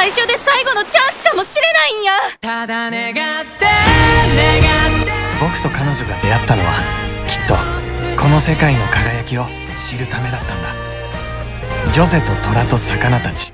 最初で最後のチャンスかもしれないんや。ただ願って願って。僕と彼女が出会ったのはきっとこの世界の輝きを知るためだったんだ。ジョゼと虎と魚たち。